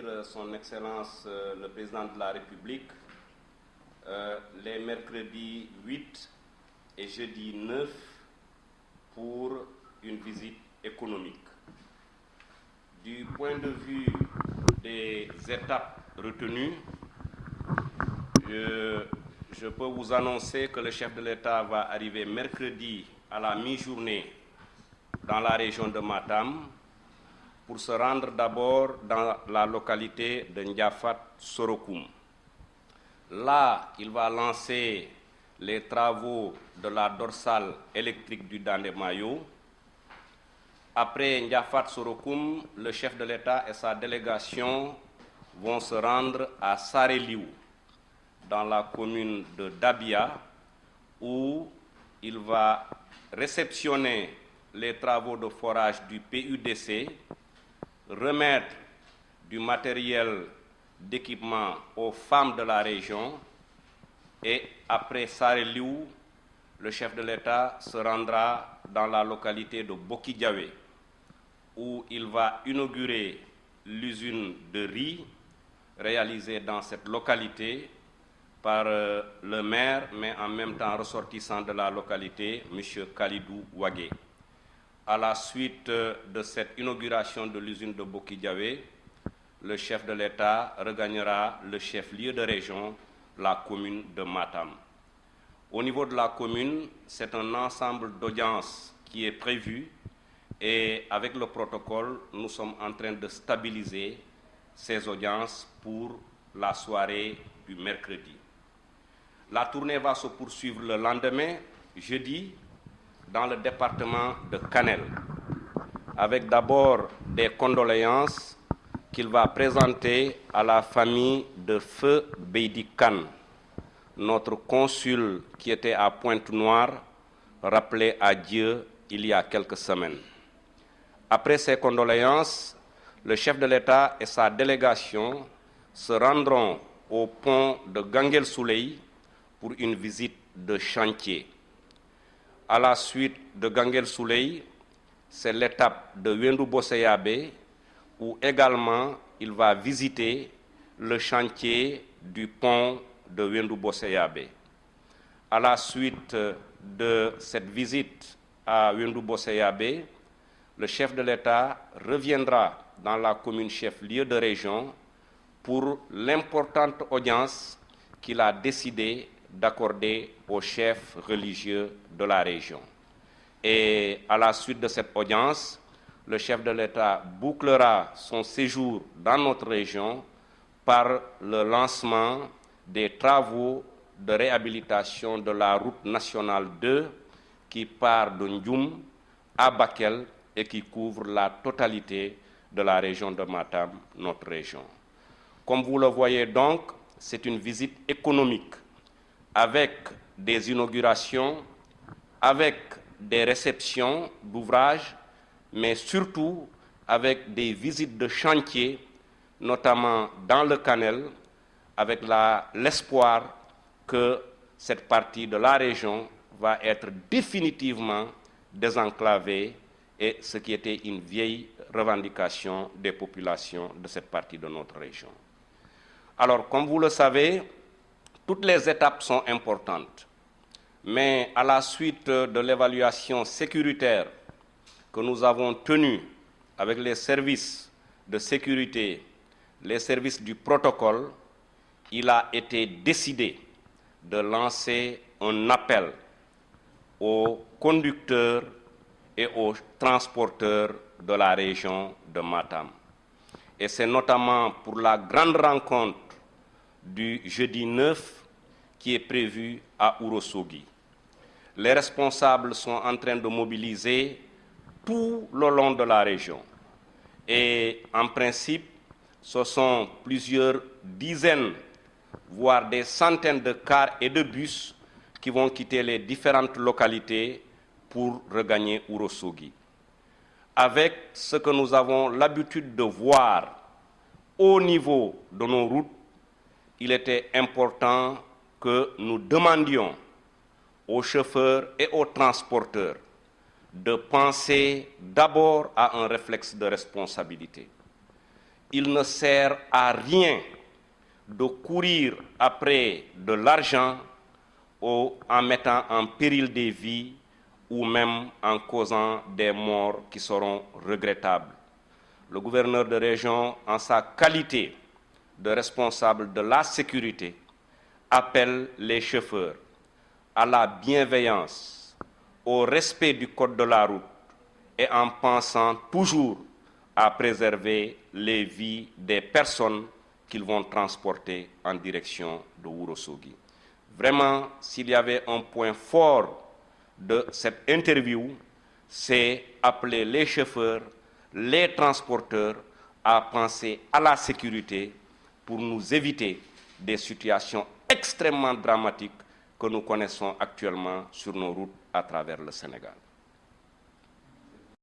accueillir son Excellence le Président de la République les mercredis 8 et jeudi 9 pour une visite économique. Du point de vue des étapes retenues, je, je peux vous annoncer que le chef de l'État va arriver mercredi à la mi-journée dans la région de Matam pour se rendre d'abord dans la localité de Ndiafat Sorokoum. Là, il va lancer les travaux de la dorsale électrique du Dandemayo. Après Ndiafat Sorokoum, le chef de l'État et sa délégation vont se rendre à Sareliou, dans la commune de Dabia, où il va réceptionner les travaux de forage du PUDC, remettre du matériel d'équipement aux femmes de la région et après Sareliou, le chef de l'État se rendra dans la localité de Bokidjawe où il va inaugurer l'usine de riz réalisée dans cette localité par euh, le maire, mais en même temps ressortissant de la localité, M. Khalidou Ouagé. À la suite euh, de cette inauguration de l'usine de Bokidjawe, le chef de l'État regagnera le chef-lieu de région, la commune de Matam. Au niveau de la commune, c'est un ensemble d'audiences qui est prévu et avec le protocole, nous sommes en train de stabiliser ces audiences pour la soirée du mercredi. La tournée va se poursuivre le lendemain, jeudi, dans le département de Canel, avec d'abord des condoléances qu'il va présenter à la famille de Feu Beidi Khan, notre consul qui était à Pointe-Noire, rappelé à Dieu il y a quelques semaines. Après ces condoléances, le chef de l'État et sa délégation se rendront au pont de Gangel Souley pour une visite de chantier. À la suite de Gangel Souley, c'est l'étape de Wendu Boseyabe où également il va visiter le chantier du pont de Wendu Boseyabe. À la suite de cette visite à Wendu Boseyabe, le chef de l'État reviendra dans la commune chef-lieu de région pour l'importante audience qu'il a décidé d'accorder aux chefs religieux de la région. Et à la suite de cette audience, le chef de l'État bouclera son séjour dans notre région par le lancement des travaux de réhabilitation de la route nationale 2 qui part de Ndjoum à Bakel et qui couvre la totalité de la région de Matam, notre région. Comme vous le voyez donc, c'est une visite économique avec des inaugurations, avec des réceptions d'ouvrages, mais surtout avec des visites de chantier, notamment dans le Canel, avec l'espoir que cette partie de la région va être définitivement désenclavée et ce qui était une vieille revendication des populations de cette partie de notre région. Alors, comme vous le savez, toutes les étapes sont importantes, mais à la suite de l'évaluation sécuritaire que nous avons tenue avec les services de sécurité, les services du protocole, il a été décidé de lancer un appel aux conducteurs et aux transporteurs de la région de Matam. Et c'est notamment pour la grande rencontre du jeudi 9 qui est prévue à Urosogi. Les responsables sont en train de mobiliser tout le long de la région. Et en principe, ce sont plusieurs dizaines, voire des centaines de cars et de bus qui vont quitter les différentes localités pour regagner Urosogi. Avec ce que nous avons l'habitude de voir au niveau de nos routes, il était important que nous demandions aux chauffeurs et aux transporteurs de penser d'abord à un réflexe de responsabilité. il ne sert à rien de courir après de l'argent en mettant en péril des vies ou même en causant des morts qui seront regrettables. Le gouverneur de région, en sa qualité de responsable de la sécurité, appelle les chauffeurs à la bienveillance, au respect du code de la route et en pensant toujours à préserver les vies des personnes qu'ils vont transporter en direction de Wurosogi. Vraiment, s'il y avait un point fort de cette interview, c'est appeler les chauffeurs, les transporteurs à penser à la sécurité pour nous éviter des situations extrêmement dramatiques que nous connaissons actuellement sur nos routes à travers le Sénégal.